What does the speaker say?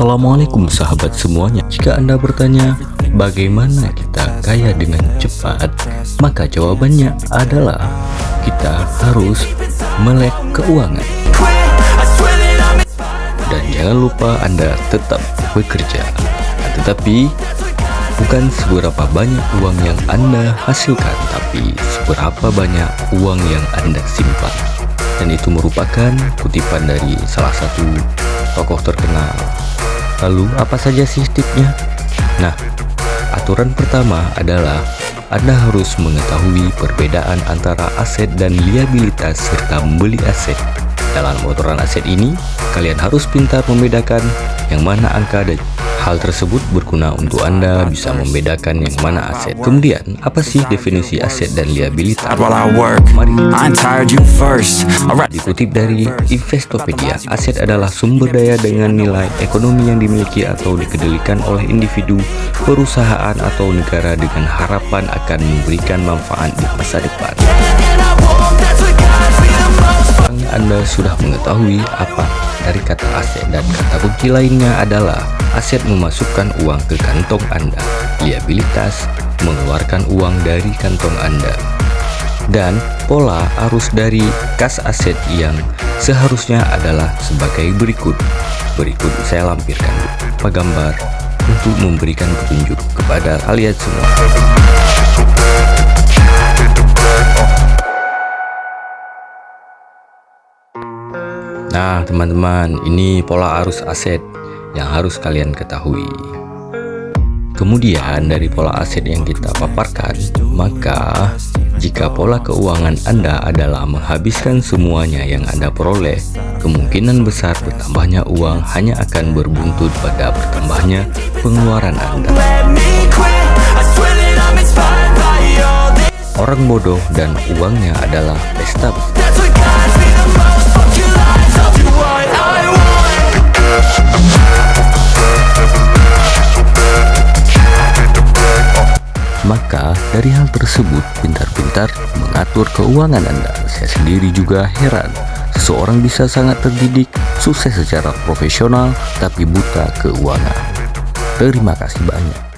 Assalamualaikum sahabat semuanya. Jika Anda bertanya bagaimana kita kaya dengan cepat? Maka jawabannya adalah kita harus melek keuangan. Dan jangan lupa Anda tetap bekerja. Tetapi bukan seberapa banyak uang yang Anda hasilkan Tapi seberapa banyak uang yang Anda simpan. Dan itu merupakan kutipan dari salah satu tokoh terkenal Lalu apa saja sih tipsnya? Nah, aturan pertama adalah Anda harus mengetahui perbedaan antara aset dan liabilitas serta membeli aset. Dalam aturan aset ini, kalian harus pintar membedakan yang mana angka dan Hal tersebut berguna untuk Anda bisa membedakan yang mana aset. Kemudian, apa sih definisi aset dan liabilitas? Mari dikutip dari Investopedia, aset adalah sumber daya dengan nilai ekonomi yang dimiliki atau dikendalikan oleh individu, perusahaan atau negara dengan harapan akan memberikan manfaat di masa depan. Anda sudah mengetahui apa dari kata aset dan kata kunci lainnya adalah aset memasukkan uang ke kantong Anda, liabilitas mengeluarkan uang dari kantong Anda. Dan pola arus dari kas aset yang seharusnya adalah sebagai berikut. Berikut saya lampirkan beberapa gambar untuk memberikan petunjuk kepada kalian semua. Nah teman-teman ini pola arus aset yang harus kalian ketahui. Kemudian dari pola aset yang kita paparkan Maka jika pola keuangan Anda adalah menghabiskan semuanya yang Anda peroleh Kemungkinan besar bertambahnya uang hanya akan berbuntut pada bertambahnya pengeluaran Anda. Orang bodoh dan uangnya adalah pesta Maka dari hal tersebut pintar-pintar mengatur keuangan Anda. Saya sendiri juga heran Seseorang bisa sangat terdidik, sukses secara profesional, tapi buta keuangan. Terima kasih banyak